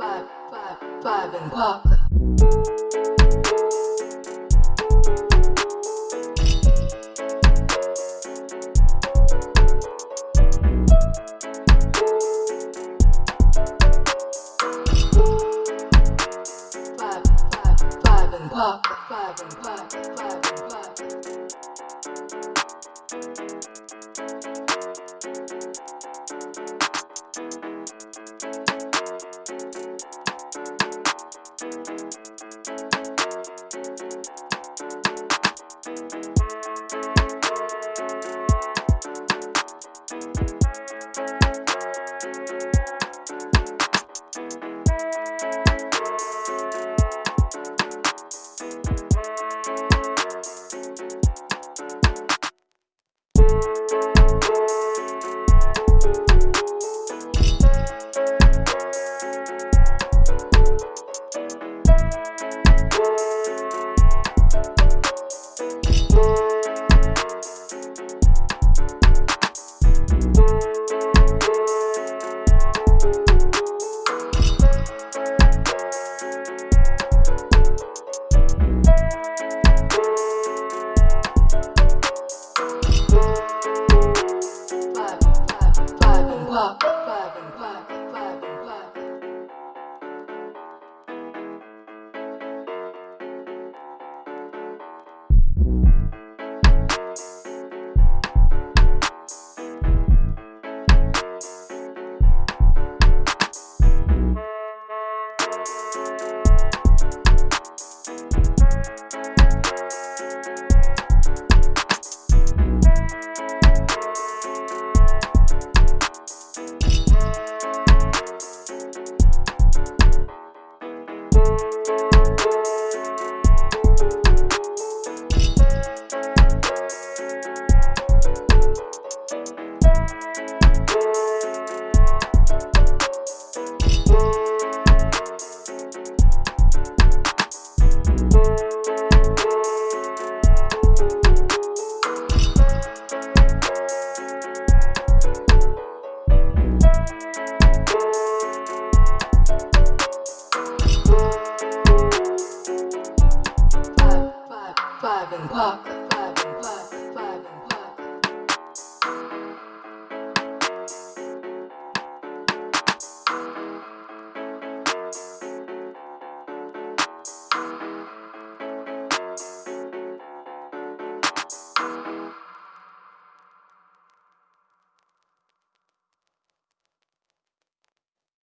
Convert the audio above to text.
five, five, five and pop. Five, five, five and pop. Five and. Five and. Five, five, pop. как?